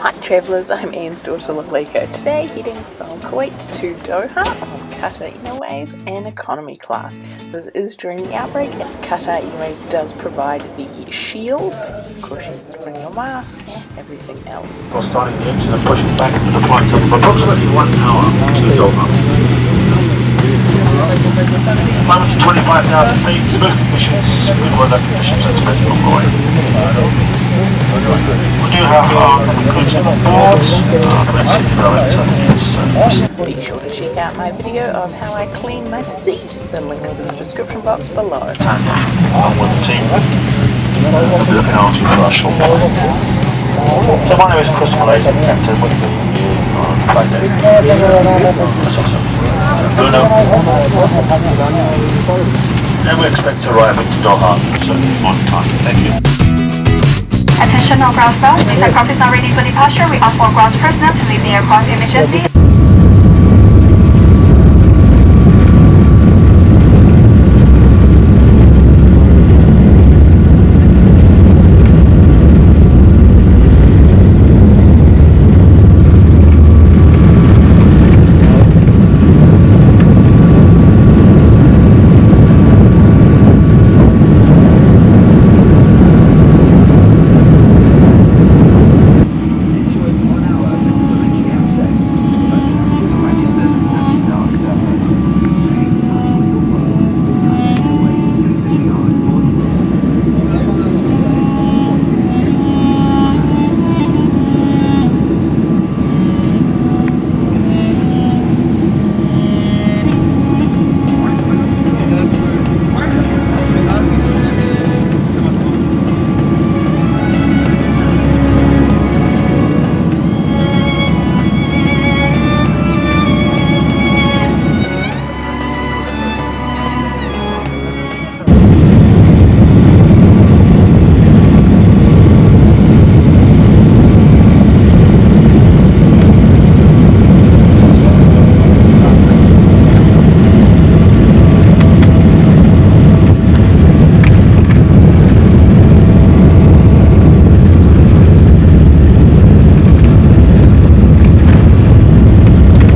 Hi travellers, I'm Ian's daughter Lalika. Today heading from Kuwait to Doha on Qatar Airways and economy class. This is during the outbreak and Qatar Airways does provide the shield, but of course you need to bring your mask and everything else. We're starting the engine and pushing back into the flight of approximately one hour to Doha. To 25,000 feet, smooth conditions, good weather conditions expected on Kuwait. We do have our crews on board, uh, Red City Director is uh, Be sure to check out my video of how I clean my seat. The link is in the description box below. and along with the team. We'll be looking after you for our short. So my name is Chris Malays, I'm captain with the on Friday. That's awesome. Bruno. And we expect to arrive into Doha certainly on time. Thank you. Attention all ground staff, these aircraft is not ready for departure. We ask all ground personnel to leave the aircraft immediately.